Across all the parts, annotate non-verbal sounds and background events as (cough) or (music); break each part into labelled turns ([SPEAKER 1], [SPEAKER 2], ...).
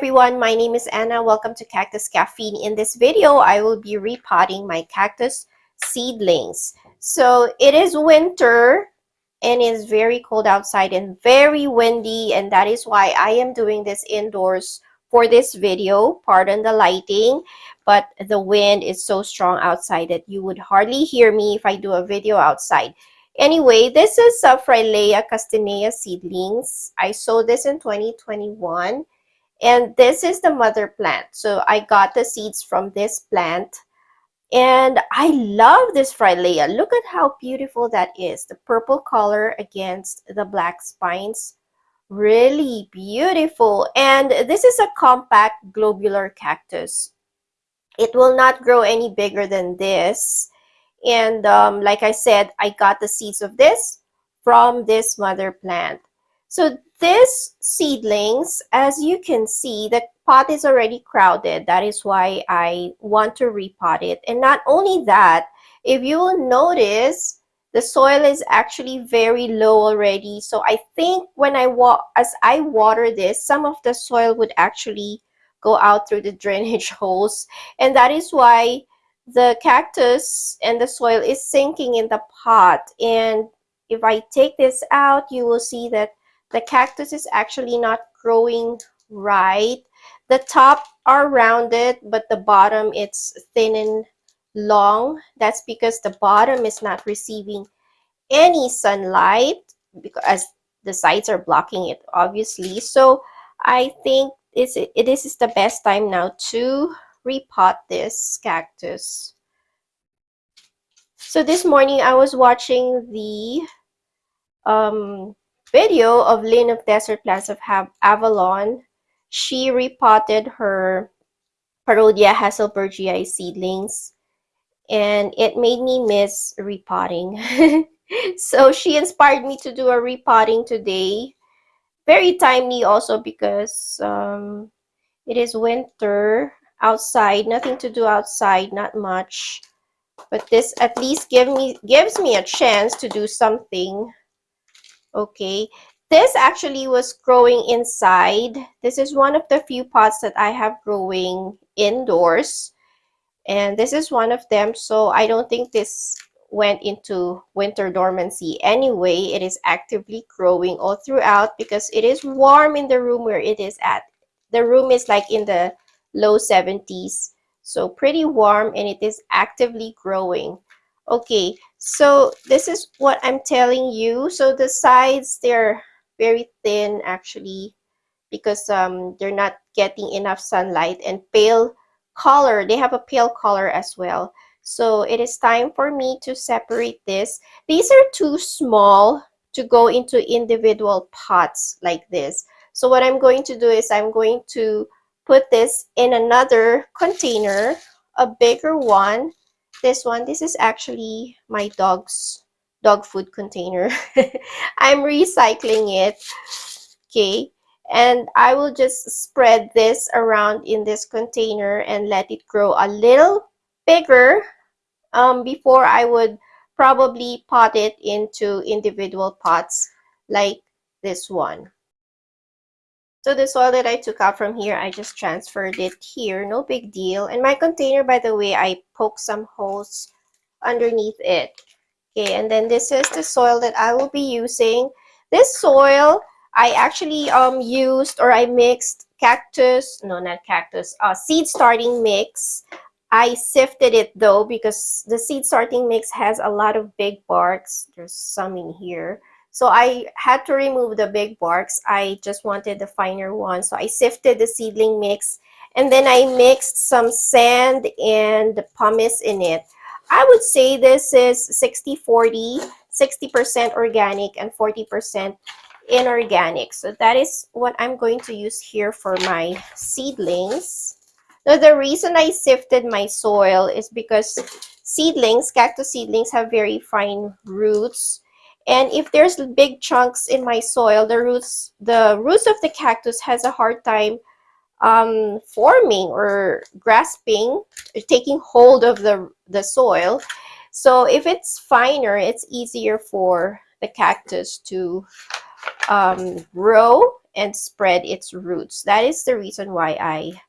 [SPEAKER 1] Everyone, my name is Anna. Welcome to Cactus Caffeine. In this video, I will be repotting my cactus seedlings. So it is winter and it's very cold outside and very windy and that is why I am doing this indoors for this video. Pardon the lighting, but the wind is so strong outside that you would hardly hear me if I do a video outside. Anyway, this is a Frailea castanea seedlings. I sowed this in 2021 and this is the mother plant. So I got the seeds from this plant. And I love this Frailea. Look at how beautiful that is. The purple color against the black spines. Really beautiful. And this is a compact globular cactus. It will not grow any bigger than this. And um, like I said, I got the seeds of this from this mother plant. So this seedlings, as you can see, the pot is already crowded. That is why I want to repot it. And not only that, if you will notice, the soil is actually very low already. So I think when I walk, as I water this, some of the soil would actually go out through the (laughs) drainage holes. And that is why the cactus and the soil is sinking in the pot. And if I take this out, you will see that the cactus is actually not growing right. The top are rounded, but the bottom it's thin and long. That's because the bottom is not receiving any sunlight because the sides are blocking it, obviously. So I think it, this is the best time now to repot this cactus. So this morning I was watching the um, video of Lynn of Desert Plants of Avalon, she repotted her Parodia Haselbergii seedlings and it made me miss repotting. (laughs) so she inspired me to do a repotting today. Very timely also because um, it is winter outside, nothing to do outside, not much. But this at least give me gives me a chance to do something okay. This actually was growing inside. This is one of the few pots that i have growing indoors. And this is one of them so i don't think this went into winter dormancy anyway. It is actively growing all throughout because it is warm in the room where it is at. The room is like in the low 70s so pretty warm and it is actively growing okay so this is what i'm telling you. So the sides they're very thin actually because um they're not getting enough sunlight and pale color. They have a pale color as well. So it is time for me to separate this. These are too small to go into individual pots like this. So what i'm going to do is i'm going to put this in another container a bigger one this one this is actually my dog's dog food container. (laughs) I'm recycling it okay? And i will just spread this around in this container and let it grow a little bigger um, before i would probably pot it into individual pots like this one so the soil that I took out from here, I just transferred it here. No big deal. And my container, by the way, I poked some holes underneath it. Okay, and then this is the soil that I will be using. This soil, I actually um used or I mixed cactus, no, not cactus, uh, seed starting mix. I sifted it though because the seed starting mix has a lot of big barks. There's some in here. So I had to remove the big barks. I just wanted the finer one. So I sifted the seedling mix and then I mixed some sand and pumice in it. I would say this is 60-40, 60% organic and 40% inorganic. So that is what I'm going to use here for my seedlings. Now the reason I sifted my soil is because seedlings, cactus seedlings have very fine roots and if there's big chunks in my soil, the roots, the roots of the cactus has a hard time um, forming or grasping, taking hold of the, the soil. So if it's finer, it's easier for the cactus to um, grow and spread its roots. That is the reason why I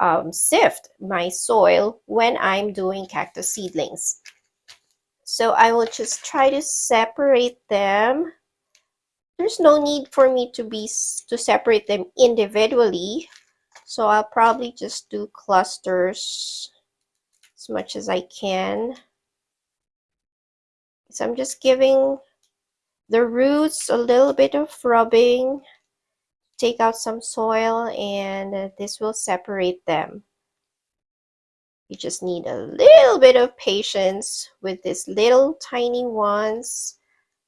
[SPEAKER 1] um, sift my soil when I'm doing cactus seedlings. So I will just try to separate them. There's no need for me to be to separate them individually. So I'll probably just do clusters as much as I can. So I'm just giving the roots a little bit of rubbing take out some soil and uh, this will separate them. You just need a little bit of patience with these little tiny ones.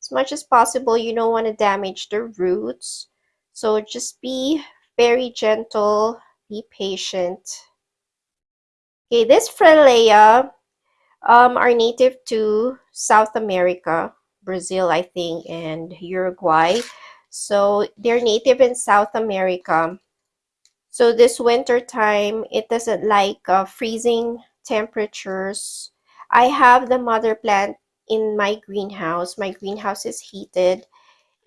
[SPEAKER 1] As much as possible, you don't want to damage the roots. So just be very gentle, be patient. Okay, this Frailea um, are native to South America, Brazil, I think, and Uruguay. So they're native in South America. So this winter time, it doesn't like uh, freezing temperatures. I have the mother plant in my greenhouse. My greenhouse is heated.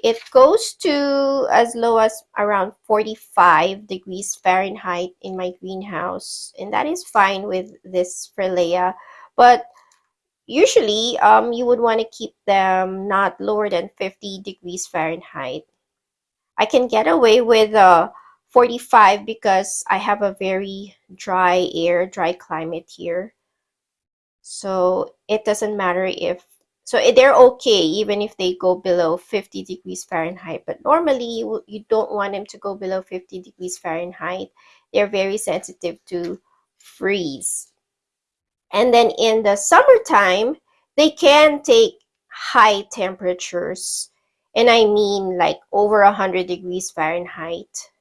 [SPEAKER 1] It goes to as low as around 45 degrees Fahrenheit in my greenhouse. And that is fine with this Frailea. But usually um, you would want to keep them not lower than 50 degrees Fahrenheit. I can get away with uh, 45 because I have a very dry air, dry climate here. So it doesn't matter if, so eh, they're okay even if they go below 50 degrees Fahrenheit. But normally you, you don't want them to go below 50 degrees Fahrenheit. They're very sensitive to freeze. And then in the summertime, they can take high temperatures and I mean like over 100 degrees Fahrenheit.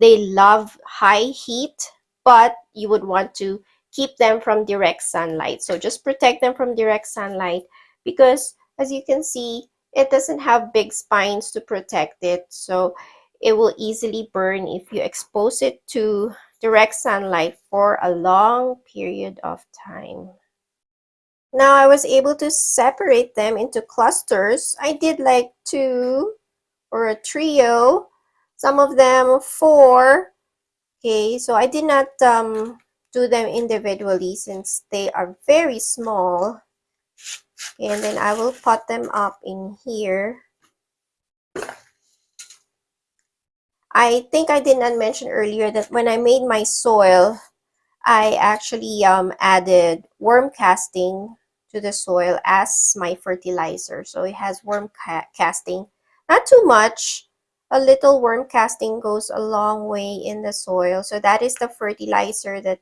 [SPEAKER 1] They love high heat, but you would want to keep them from direct sunlight. So just protect them from direct sunlight because as you can see, it doesn't have big spines to protect it. So it will easily burn if you expose it to direct sunlight for a long period of time. Now I was able to separate them into clusters. I did like two or a trio, some of them four. Okay, so I did not um, do them individually since they are very small. And then I will pot them up in here. I think I did not mention earlier that when I made my soil, I actually um, added worm casting to the soil as my fertilizer. So it has worm ca casting. Not too much. A little worm casting goes a long way in the soil. So that is the fertilizer that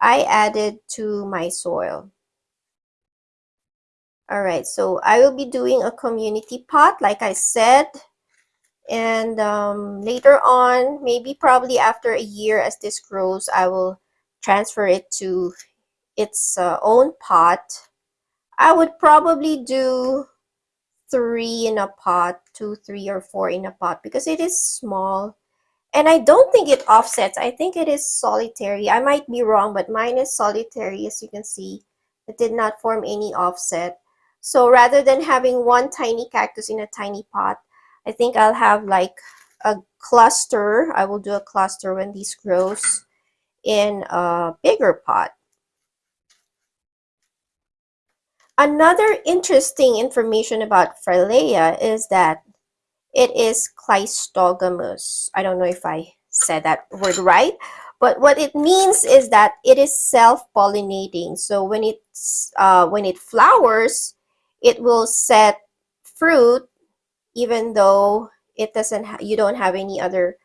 [SPEAKER 1] I added to my soil. All right, so I will be doing a community pot, like I said. And um, later on, maybe probably after a year as this grows, I will transfer it to its uh, own pot I would probably do three in a pot, two, three, or four in a pot because it is small. And I don't think it offsets. I think it is solitary. I might be wrong, but mine is solitary, as you can see. It did not form any offset. So rather than having one tiny cactus in a tiny pot, I think I'll have like a cluster. I will do a cluster when this grows in a bigger pot. Another interesting information about Frailea is that it is cleistogamous. I don't know if I said that word right, but what it means is that it is self-pollinating. So when it's uh, when it flowers, it will set fruit, even though it doesn't. you don't have any other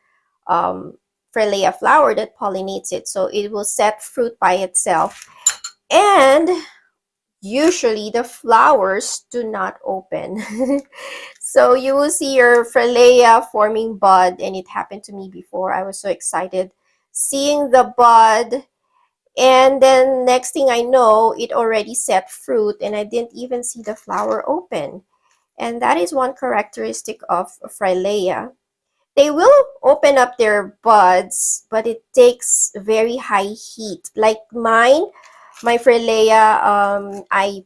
[SPEAKER 1] um, flower that pollinates it. So it will set fruit by itself, and usually the flowers do not open. (laughs) so you will see your Frailea forming bud and it happened to me before. I was so excited seeing the bud and then next thing I know it already set fruit and I didn't even see the flower open. And that is one characteristic of Frailea. They will open up their buds, but it takes very high heat. Like mine, my Frailea, um, I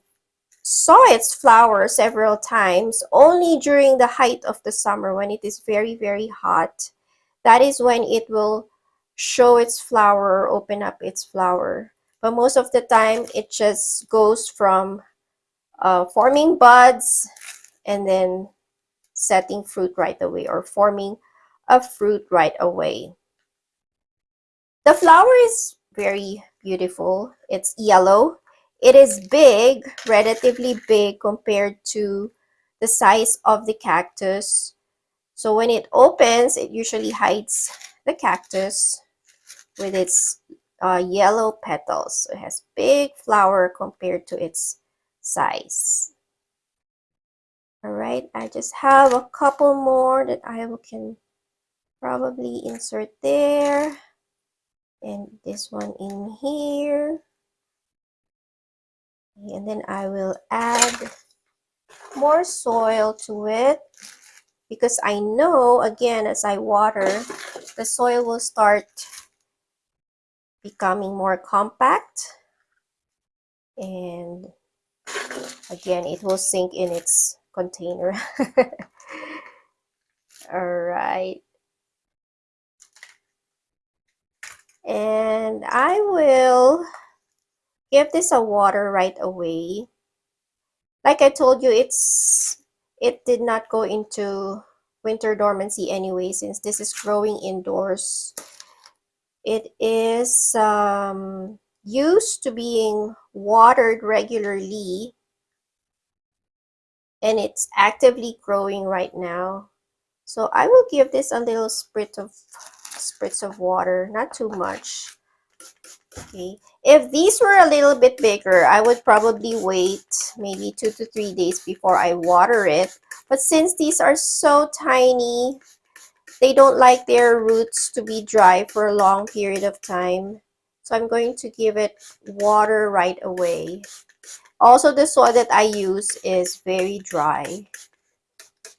[SPEAKER 1] saw its flower several times only during the height of the summer when it is very, very hot. that is when it will show its flower or open up its flower. But most of the time, it just goes from uh, forming buds and then setting fruit right away or forming a fruit right away. The flower is very beautiful. It's yellow. It is big, relatively big compared to the size of the cactus. So when it opens, it usually hides the cactus with its uh, yellow petals. So it has big flower compared to its size. All right, I just have a couple more that I can probably insert there. And this one in here. And then I will add more soil to it because I know, again, as I water, the soil will start becoming more compact. And again it will sink in its container. (laughs) All right and I will give this a water right away like I told you it's it did not go into winter dormancy anyway since this is growing indoors it is um, used to being watered regularly and it's actively growing right now. So I will give this a little spritz of spritz of water, not too much. Okay, if these were a little bit bigger, I would probably wait maybe two to three days before I water it. But since these are so tiny, they don't like their roots to be dry for a long period of time. So I'm going to give it water right away. Also, the soil that I use is very dry.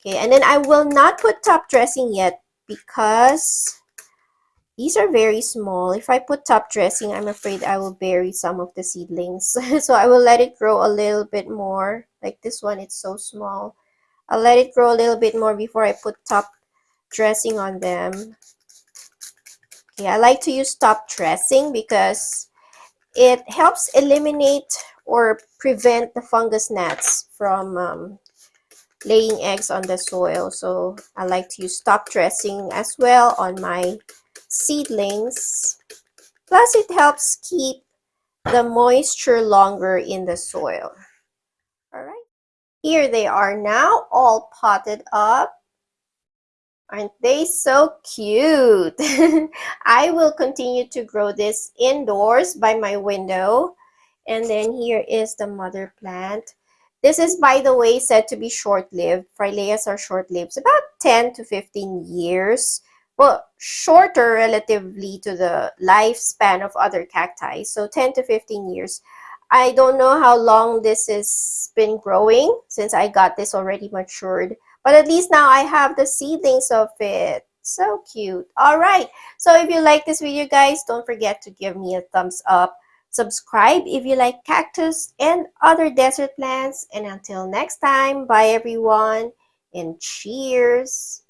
[SPEAKER 1] Okay, and then I will not put top dressing yet because these are very small. If I put top dressing, I'm afraid I will bury some of the seedlings. (laughs) so I will let it grow a little bit more. Like this one, it's so small. I'll let it grow a little bit more before I put top dressing on them. Okay, I like to use top dressing because it helps eliminate or prevent the fungus gnats from um, laying eggs on the soil. So I like to use top dressing as well on my seedlings. Plus it helps keep the moisture longer in the soil. All right. Here they are now all potted up. Aren't they so cute? (laughs) I will continue to grow this indoors by my window. And then here is the mother plant. This is, by the way, said to be short-lived. Fraileas are short-lived, about 10 to 15 years. Well, shorter relatively to the lifespan of other cacti. So 10 to 15 years. I don't know how long this has been growing since I got this already matured. But at least now I have the seedlings of it. So cute. All right. So if you like this video, guys, don't forget to give me a thumbs up. Subscribe if you like cactus and other desert plants. And until next time, bye everyone and cheers.